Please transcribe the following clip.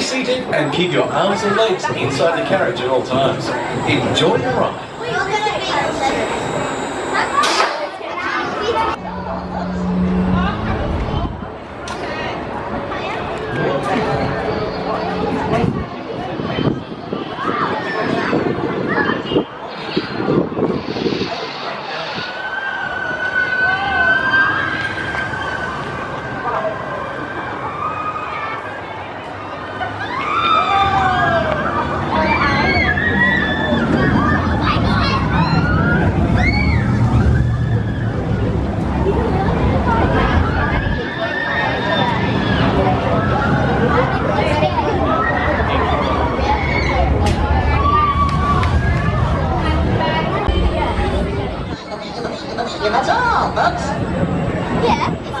Stay seated and keep your arms and legs inside the carriage at all times. Enjoy your ride. that's all, folks. Yeah,